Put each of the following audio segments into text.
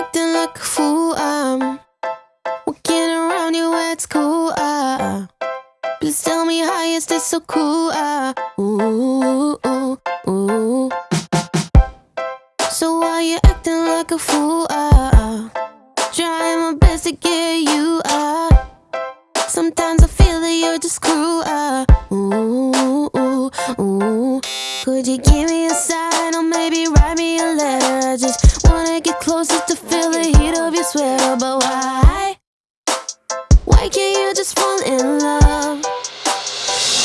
acting like a fool. I'm walking around you at school. Uh, please tell me how you stay so cool. Uh, ooh, ooh, ooh. So why you acting like a fool? Uh, trying my best to get you. Uh, sometimes I feel that you're just cruel. Uh, ooh, ooh, ooh. Could you give me a sign or maybe? but why? Why can't you just fall in love?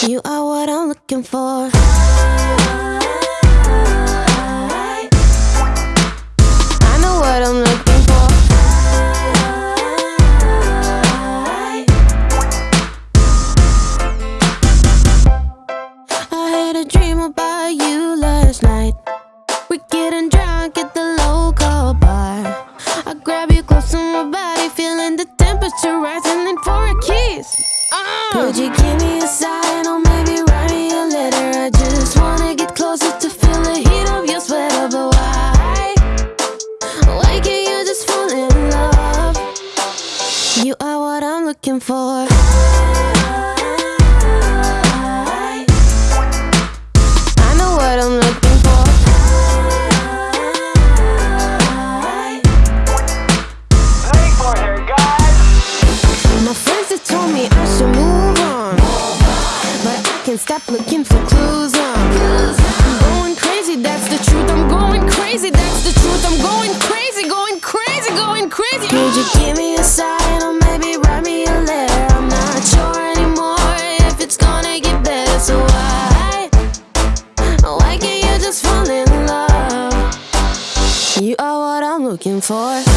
You are what I'm looking for this. Uh. Would you give me a sign for.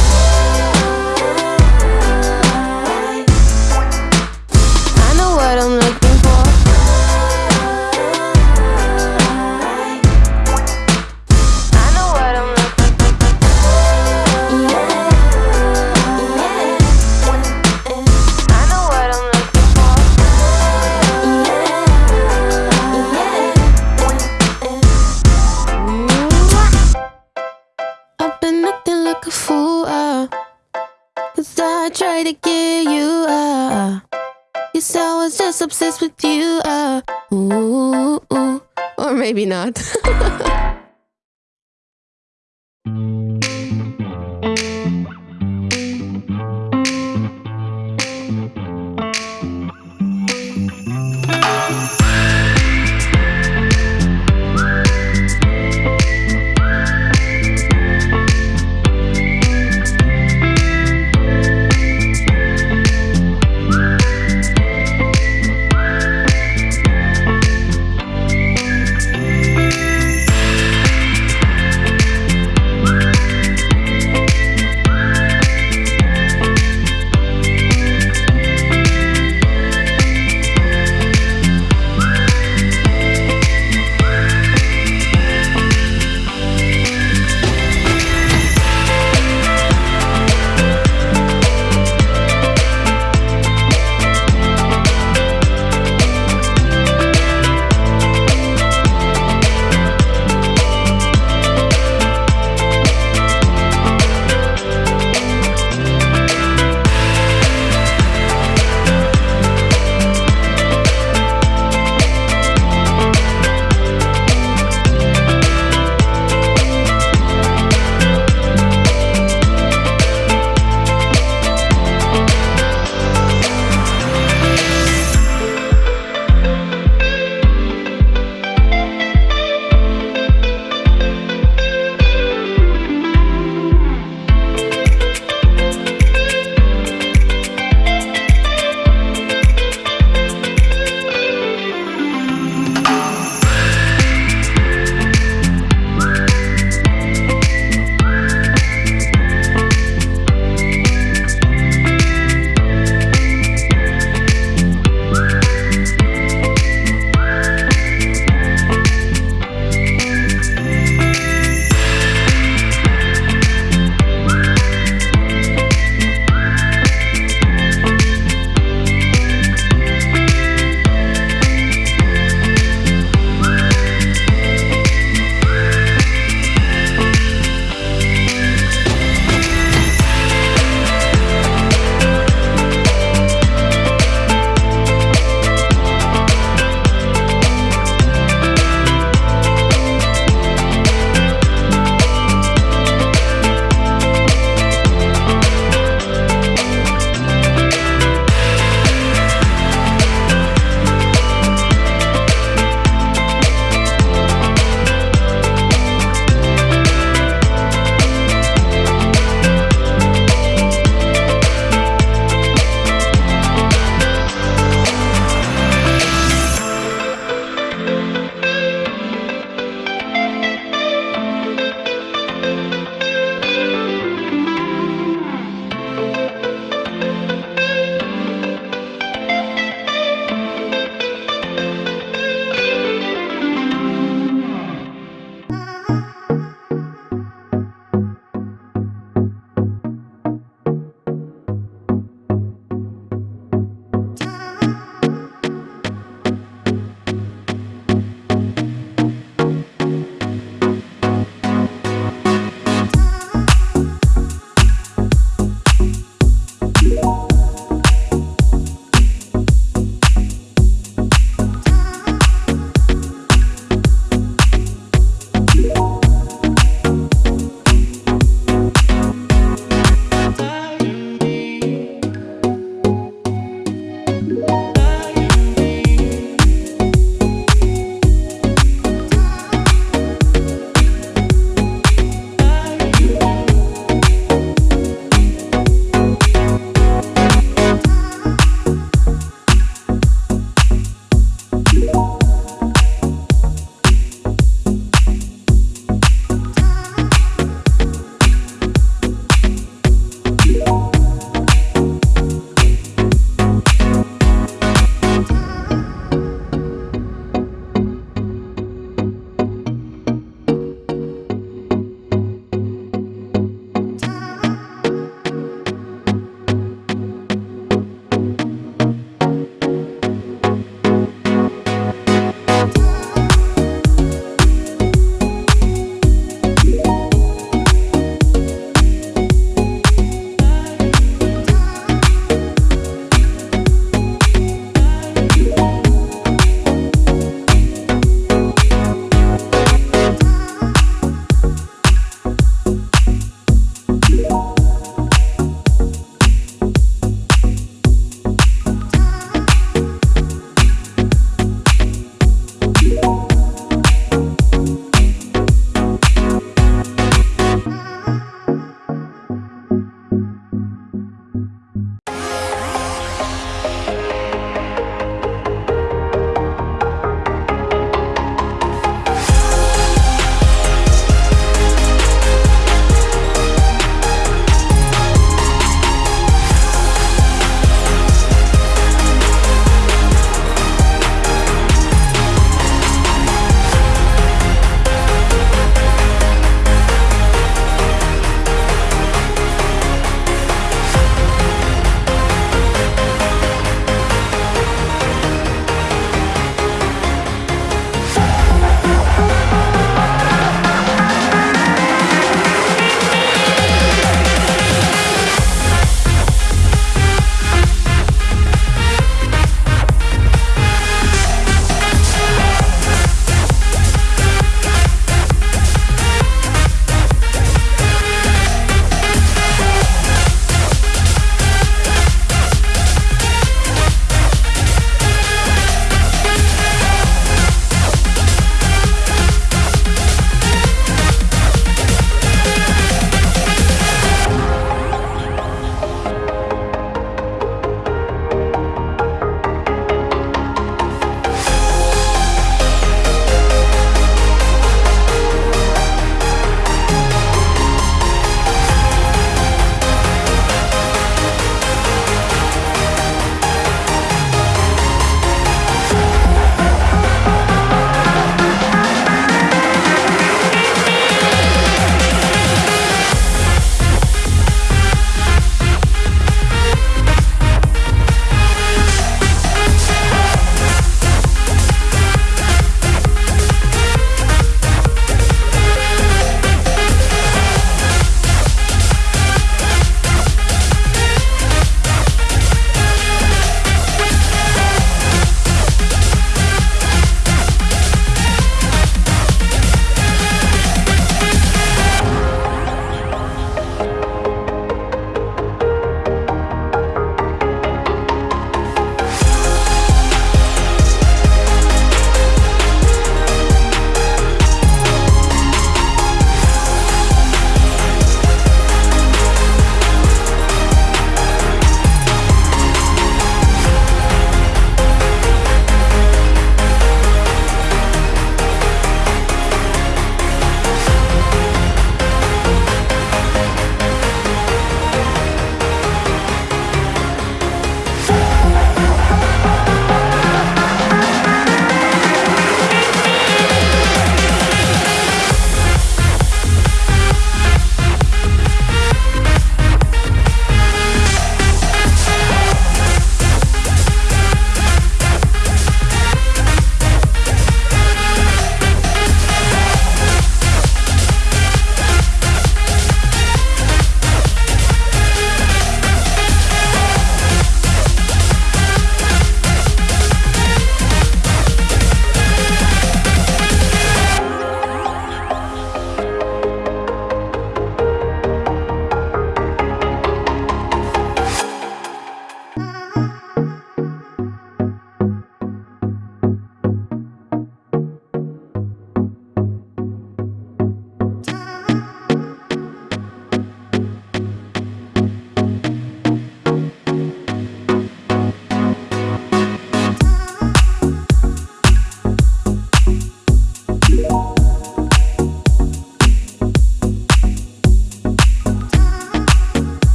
just obsessed with you. Uh, ooh, ooh, or maybe not.